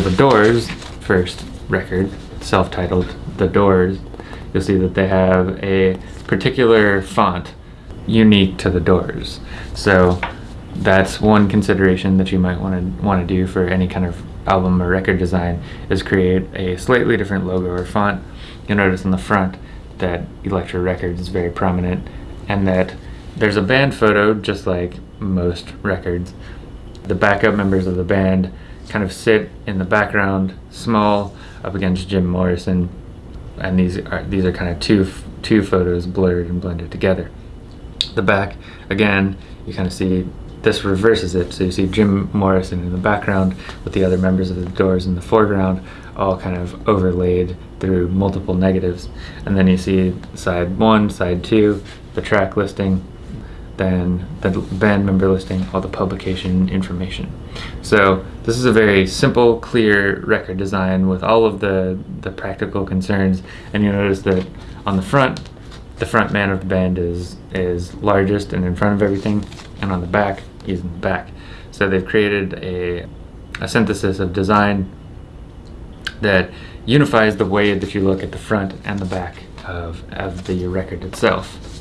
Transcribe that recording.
The Doors first record, self-titled The Doors, you'll see that they have a particular font unique to the Doors. So that's one consideration that you might want to want to do for any kind of album or record design is create a slightly different logo or font. You'll notice on the front that Elektra Records is very prominent and that there's a band photo just like most records. The backup members of the band kind of sit in the background, small, up against Jim Morrison, and these are these are kind of two two photos blurred and blended together. The back, again, you kind of see this reverses it, so you see Jim Morrison in the background with the other members of the Doors in the foreground, all kind of overlaid through multiple negatives. And then you see side one, side two, the track listing, then the band member listing, all the publication information. So this is a very simple, clear record design with all of the, the practical concerns. And you notice that on the front, the front man of the band is, is largest and in front of everything. And on the back, he's in the back. So they've created a, a synthesis of design that unifies the way that you look at the front and the back of, of the record itself.